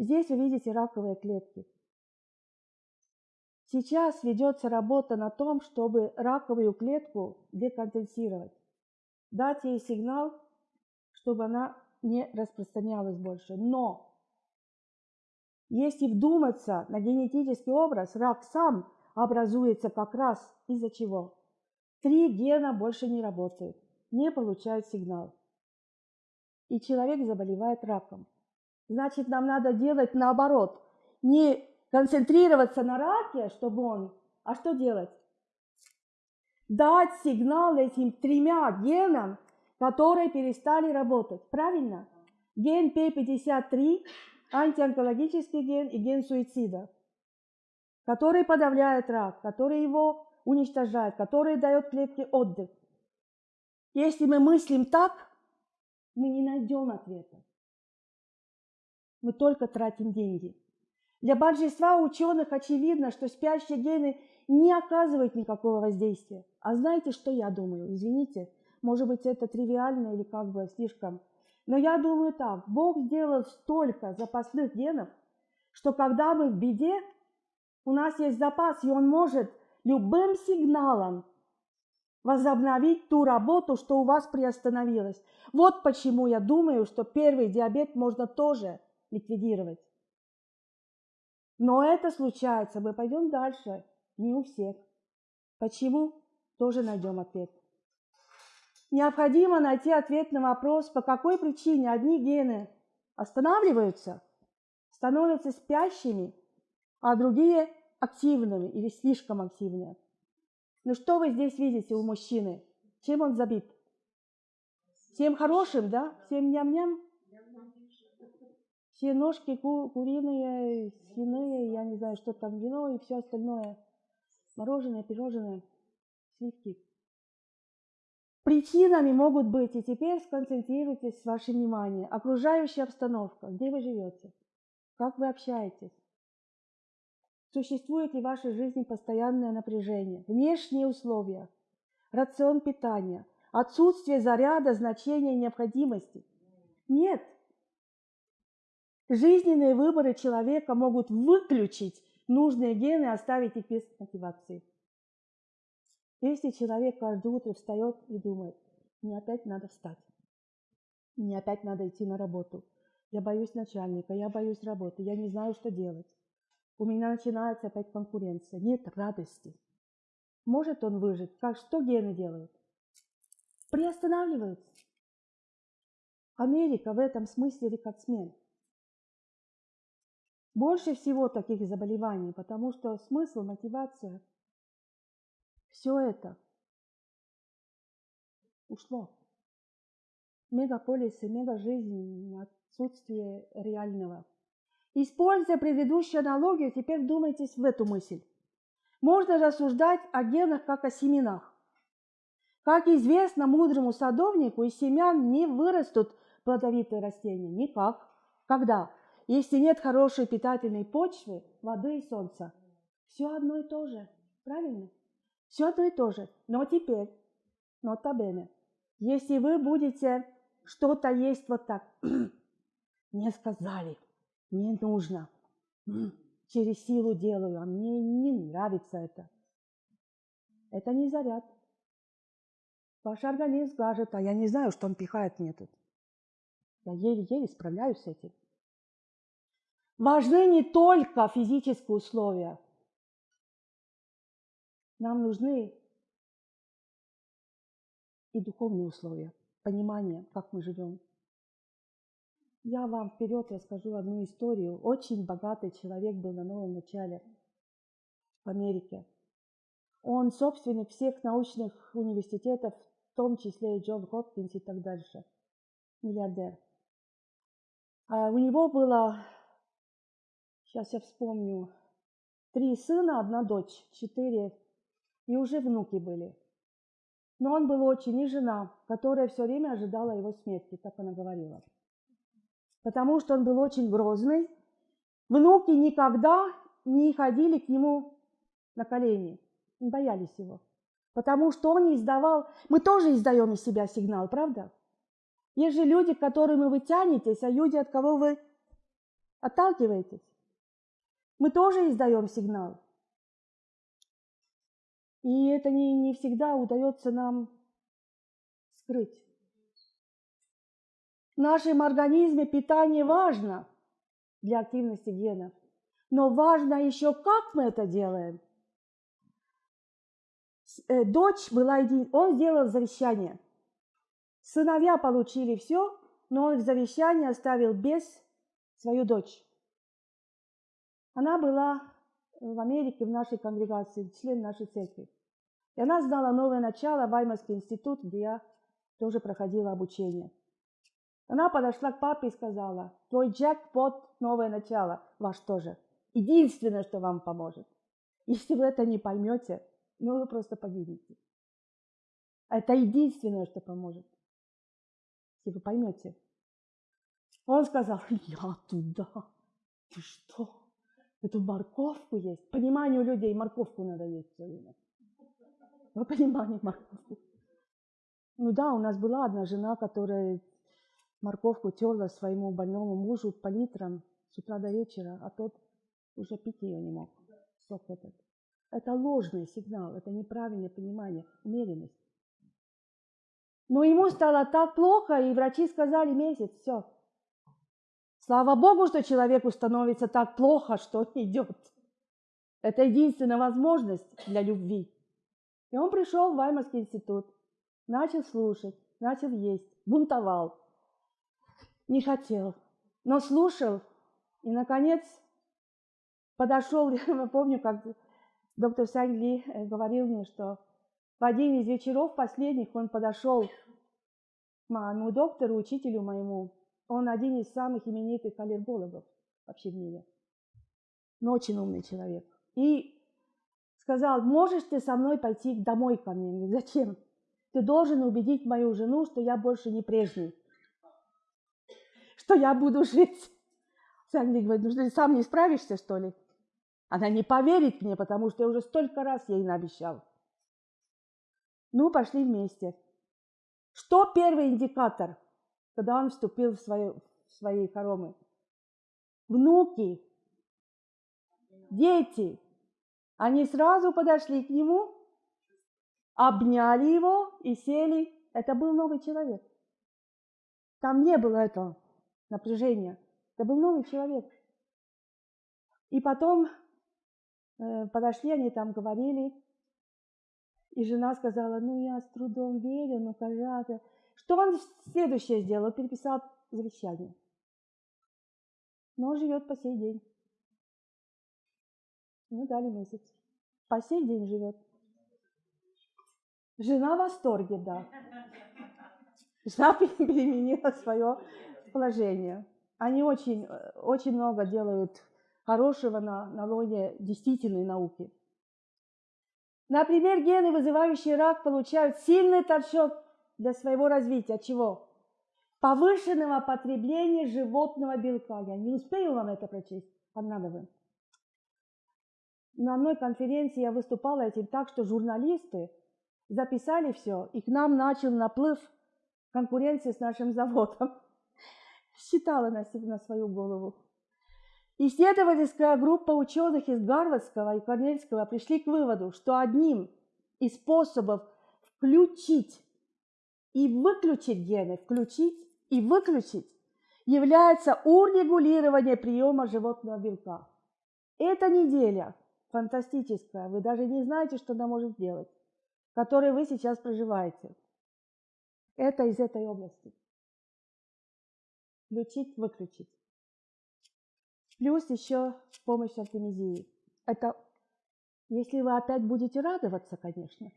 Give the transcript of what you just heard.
Здесь вы видите раковые клетки. Сейчас ведется работа на том, чтобы раковую клетку деконденсировать, дать ей сигнал, чтобы она не распространялась больше. Но если вдуматься на генетический образ, рак сам образуется как раз из-за чего? Три гена больше не работают, не получают сигнал. И человек заболевает раком. Значит, нам надо делать наоборот. Не концентрироваться на раке, чтобы он... А что делать? Дать сигнал этим тремя генам, которые перестали работать. Правильно? Ген P53, антионкологический ген и ген суицида, который подавляет рак, который его уничтожает, который дает клетке отдых. Если мы мыслим так, мы не найдем ответа. Мы только тратим деньги. Для большинства ученых очевидно, что спящие гены не оказывают никакого воздействия. А знаете, что я думаю? Извините, может быть, это тривиально или как бы слишком. Но я думаю так. Бог сделал столько запасных генов, что когда мы в беде, у нас есть запас, и Он может любым сигналом возобновить ту работу, что у вас приостановилась. Вот почему я думаю, что первый диабет можно тоже ликвидировать. Но это случается, мы пойдем дальше, не у всех. Почему? Тоже найдем ответ. Необходимо найти ответ на вопрос, по какой причине одни гены останавливаются, становятся спящими, а другие активными или слишком активными. Ну что вы здесь видите у мужчины? Чем он забит? Всем хорошим, да? Всем ням-ням? Все ножки ку куриные, свиные, я не знаю, что там, вино и все остальное. Мороженое, пирожное, сливки. Причинами могут быть, и теперь сконцентрируйтесь ваше внимание, окружающая обстановка, где вы живете, как вы общаетесь. Существует ли в вашей жизни постоянное напряжение, внешние условия, рацион питания, отсутствие заряда, значения, необходимости? Нет, Жизненные выборы человека могут выключить нужные гены и оставить их без мотивации. Если человек каждое утро встает и думает, мне опять надо встать, мне опять надо идти на работу, я боюсь начальника, я боюсь работы, я не знаю, что делать. У меня начинается опять конкуренция, нет радости. Может он выжить? Как что гены делают? Приостанавливаются. Америка в этом смысле рекордсмен. Больше всего таких заболеваний, потому что смысл, мотивация, все это ушло. Мегаполисы, мегажизнь, отсутствие реального. Используя предыдущую аналогию, теперь вдумайтесь в эту мысль. Можно рассуждать о генах как о семенах. Как известно мудрому садовнику, из семян не вырастут плодовитые растения. Никак. Когда? Если нет хорошей питательной почвы, воды и солнца, все одно и то же. Правильно? Все одно и то же. Но теперь, нота бене, если вы будете что-то есть вот так, мне сказали, не нужно, через силу делаю, а мне не нравится это. Это не заряд. Ваш организм скажет, а я не знаю, что он пихает мне тут. Я еле-еле справляюсь с этим важны не только физические условия. Нам нужны и духовные условия, понимание, как мы живем. Я вам вперед расскажу одну историю. Очень богатый человек был на новом начале в Америке. Он собственник всех научных университетов, в том числе и Джон Хопкинс и так дальше. Миллиардер. А у него было Сейчас я вспомню. Три сына, одна дочь, четыре. И уже внуки были. Но он был очень, и жена, которая все время ожидала его смерти, так она говорила. Потому что он был очень грозный. Внуки никогда не ходили к нему на колени, боялись его. Потому что он издавал... Мы тоже издаем из себя сигнал, правда? Есть же люди, к которым вы тянетесь, а люди, от кого вы Отталкиваетесь. Мы тоже издаем сигнал. И это не, не всегда удается нам скрыть. В нашем организме питание важно для активности генов. Но важно еще, как мы это делаем. Э, дочь была един... Он сделал завещание. Сыновья получили все, но он в завещании оставил без свою дочь. Она была в Америке, в нашей конгрегации, член нашей церкви. И она знала новое начало, Ваймарский институт, где я тоже проходила обучение. Она подошла к папе и сказала, твой джекпот – новое начало, ваш тоже. Единственное, что вам поможет. Если вы это не поймете, ну вы просто погибнете. Это единственное, что поможет. Если вы поймете. Он сказал, я туда. Ты что? Эту морковку есть. Пониманию людей морковку надо есть все время. Вы понимаете морковку? Ну да, у нас была одна жена, которая морковку терла своему больному мужу по литрам с утра до вечера, а тот уже пить ее не мог. Сок этот. Это ложный сигнал, это неправильное понимание, умеренность. Но ему стало так плохо, и врачи сказали месяц, все. Слава Богу, что человеку становится так плохо, что он идет. Это единственная возможность для любви. И он пришел в Ваймарский институт, начал слушать, начал есть, бунтовал. Не хотел, но слушал. И, наконец, подошел, я помню, как доктор Сангли э, говорил мне, что в один из вечеров последних он подошел к моему доктору, учителю моему. Он один из самых именитых аллергологов вообще в мире. Но очень умный человек. И сказал, можешь ты со мной пойти домой ко мне? Зачем? Ты должен убедить мою жену, что я больше не прежний. Что я буду жить. Сангли говорит, ну что ты сам не справишься, что ли? Она не поверит мне, потому что я уже столько раз ей наобещал. Ну, пошли вместе. Что первый индикатор, когда он вступил в, свою, в свои хоромы? Внуки, дети. Они сразу подошли к нему, обняли его и сели. Это был новый человек. Там не было этого напряжения. Это был новый человек. И потом Э, подошли, они там говорили, и жена сказала, ну я с трудом верю, ну пожалуйста. Что он следующее сделал? Переписал завещание. Но он живет по сей день. Ну, дали месяц. По сей день живет. Жена в восторге, да. Жена переменила свое положение. Они очень, очень много делают хорошего на, на лоне действительной науки. Например, гены, вызывающие рак, получают сильный толчок для своего развития. Чего? Повышенного потребления животного белка. Я не успею вам это прочесть, вам надо бы. На одной конференции я выступала этим так, что журналисты записали все, и к нам начал наплыв конкуренции с нашим заводом. Считала на, на свою голову. Исследовательская группа ученых из Гарвардского и Корнельского пришли к выводу, что одним из способов включить и выключить гены, включить и выключить, является урегулирование приема животного белка. Эта неделя фантастическая, вы даже не знаете, что она может сделать, которой вы сейчас проживаете. Это из этой области. Включить, выключить. Плюс еще помощь артемизии. Это если вы опять будете радоваться, конечно.